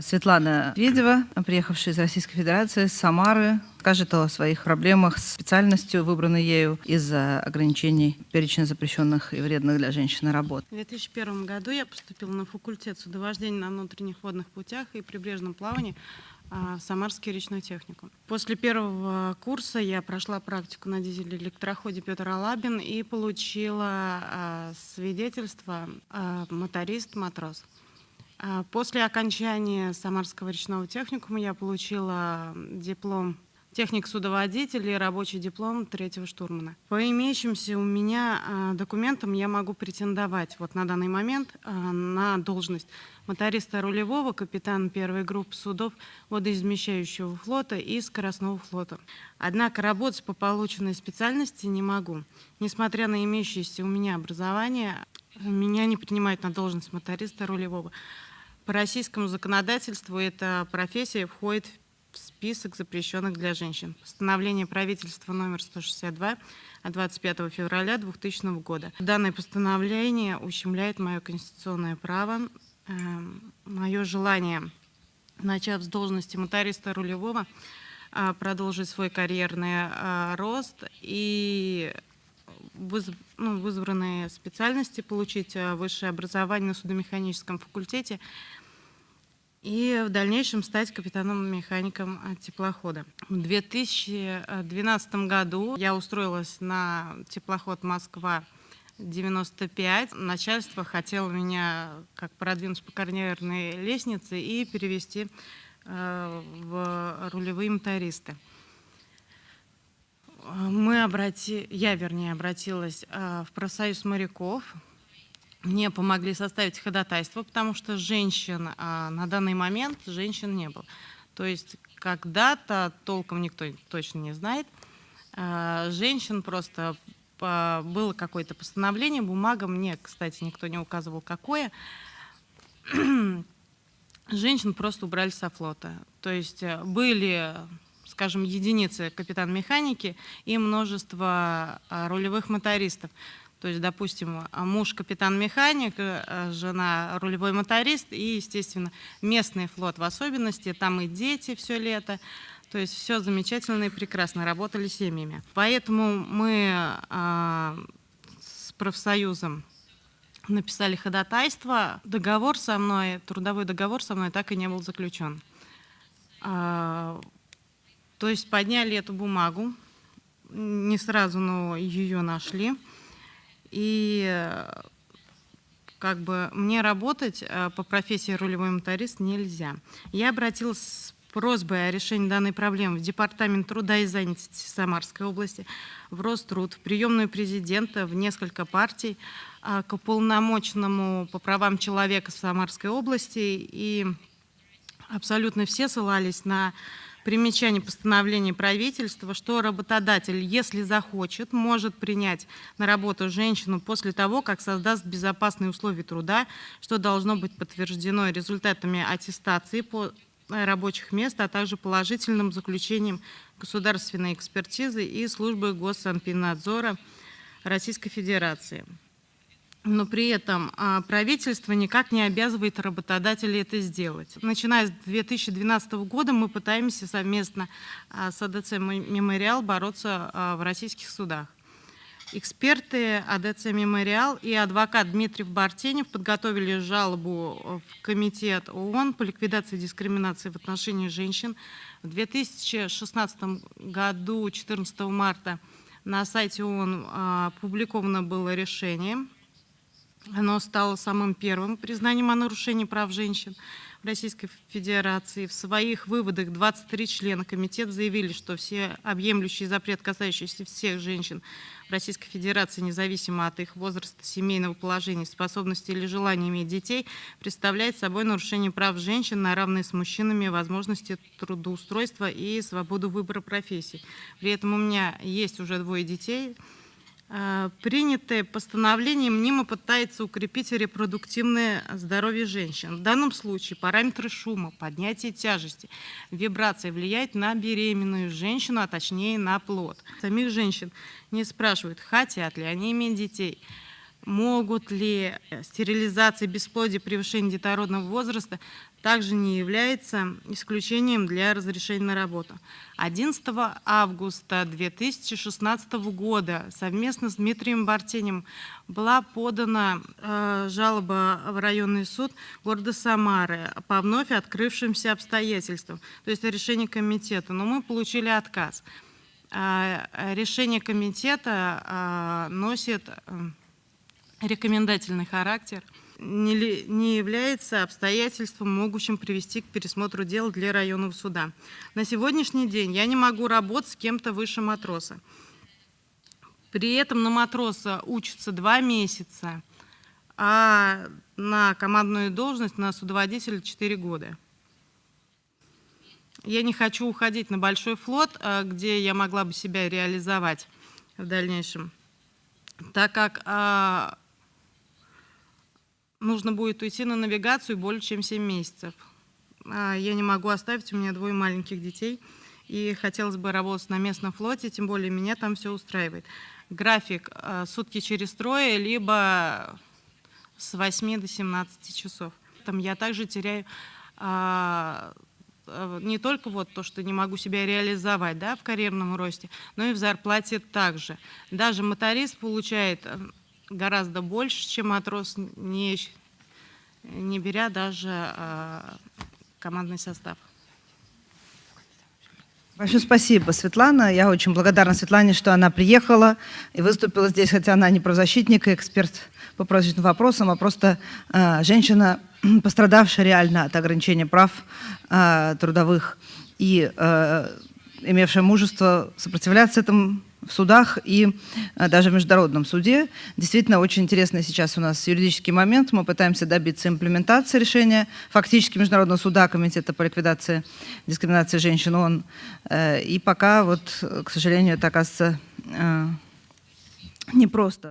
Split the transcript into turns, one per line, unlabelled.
Светлана Ведева, приехавшая из Российской Федерации, с Самары, скажет о своих проблемах с специальностью, выбранной ею из-за ограничений перечня запрещенных и вредных для женщины работ.
В 2001 году я поступила на факультет судовождения на внутренних водных путях и прибрежном плавании а, в Самарский речной техникум. После первого курса я прошла практику на дизель-электроходе Петр Алабин и получила а, свидетельство а, моторист-матрос. После окончания Самарского речного техникума я получила диплом техник-судоводитель и рабочий диплом третьего штурмана. По имеющимся у меня а, документам я могу претендовать вот на данный момент а, на должность моториста рулевого, капитана первой группы судов водоизмещающего флота и скоростного флота. Однако работать по полученной специальности не могу. Несмотря на имеющееся у меня образование, меня не принимают на должность моториста рулевого. По российскому законодательству эта профессия входит в список запрещенных для женщин. Постановление правительства номер 162 от 25 февраля 2000 года. Данное постановление ущемляет мое конституционное право, э, мое желание, начав с должности моториста рулевого, э, продолжить свой карьерный э, рост и выз, ну, в избранные специальности получить э, высшее образование на судомеханическом факультете – и в дальнейшем стать капитаном-механиком теплохода. В 2012 году я устроилась на теплоход «Москва» 95. Начальство хотело меня как продвинуть по карьерной лестнице и перевести э, в рулевые мотористы. Мы обрати... Я, вернее, обратилась э, в профсоюз моряков, мне помогли составить ходатайство, потому что женщин а, на данный момент женщин не было. То есть когда-то, толком никто точно не знает, а, женщин просто а, было какое-то постановление, бумага, мне, кстати, никто не указывал, какое, женщин просто убрали со флота. То есть э, были скажем, единицы капитан-механики и множество а, рулевых мотористов. То есть, допустим, муж капитан-механик, э, жена рулевой моторист и, естественно, местный флот в особенности, там и дети все лето. То есть все замечательно и прекрасно, работали семьями. Поэтому мы а, с профсоюзом написали ходатайство. Договор со мной, трудовой договор со мной так и не был заключен. А, то есть подняли эту бумагу, не сразу, но ее нашли. И э, как бы мне работать э, по профессии рулевой моторист нельзя. Я обратилась с просьбой о решении данной проблемы в Департамент труда и занятости Самарской области, в Роструд, в приемную президента, в несколько партий, э, к уполномоченному по правам человека в Самарской области. И абсолютно все ссылались на примечание постановления правительства, что работодатель, если захочет, может принять на работу женщину после того, как создаст безопасные условия труда, что должно быть подтверждено результатами аттестации по рабочих мест, а также положительным заключением государственной экспертизы и службы госсанпинадзора Российской Федерации но при этом а, правительство никак не обязывает работодателей это сделать. Начиная с 2012 года мы пытаемся совместно а, с АДЦ «Мемориал» бороться а, в российских судах. Эксперты АДЦ «Мемориал» и адвокат Дмитрий Бартенев подготовили жалобу в Комитет ООН по ликвидации дискриминации в отношении женщин. В 2016 году, 14 марта, на сайте ООН опубликовано было решение – оно стало самым первым признанием о нарушении прав женщин в Российской Федерации. В своих выводах 23 члена комитета заявили, что все объемлющий запрет, касающийся всех женщин в Российской Федерации, независимо от их возраста, семейного положения, способности или желания иметь детей, представляет собой нарушение прав женщин на равные с мужчинами возможности трудоустройства и свободу выбора профессий. При этом у меня есть уже двое детей – принятое постановление мнимо пытается укрепить репродуктивное здоровье женщин. В данном случае параметры шума, поднятие тяжести, вибрации влияют на беременную женщину, а точнее на плод. Самих женщин не спрашивают, хотят ли они иметь детей. Могут ли стерилизация бесплодия превышения детородного возраста также не является исключением для разрешения на работу. 11 августа 2016 года совместно с Дмитрием Бартенем была подана э, жалоба в районный суд города Самары по вновь открывшимся обстоятельствам, то есть решение комитета, но мы получили отказ. А, Решение комитета носит э, рекомендательный характер – не, не является обстоятельством, могущим привести к пересмотру дела для районного суда. На сегодняшний день я не могу работать с кем-то выше матроса. При этом на матроса учатся два месяца, а на командную должность на судоводителя 4 года. Я не хочу уходить на большой флот, а, где я могла бы себя реализовать в дальнейшем, так как а, нужно будет уйти на навигацию более чем 7 месяцев. А Я не могу оставить, у меня двое маленьких детей, и хотелось бы работать на местном флоте, тем более меня там все устраивает. График э, сутки через трое, либо с 8 до 17 часов. Там я также теряю а, не только вот то, что не могу себя реализовать да, в карьерном росте, но и в зарплате также. Даже моторист получает гораздо больше, чем матрос, не, не беря даже а, командный состав.
Большое спасибо, Светлана. Я очень благодарна Светлане, что она приехала и выступила здесь, хотя она не правозащитник и эксперт по правозащитным вопросам, а просто э, женщина, пострадавшая реально от ограничения прав э, трудовых и э, имевшая мужество сопротивляться этому в судах и э, даже в международном суде. Действительно, очень интересный сейчас у нас юридический момент. Мы пытаемся добиться имплементации решения фактически Международного суда Комитета по ликвидации дискриминации женщин ООН. Э, И пока, вот, к сожалению, это оказывается э, непросто.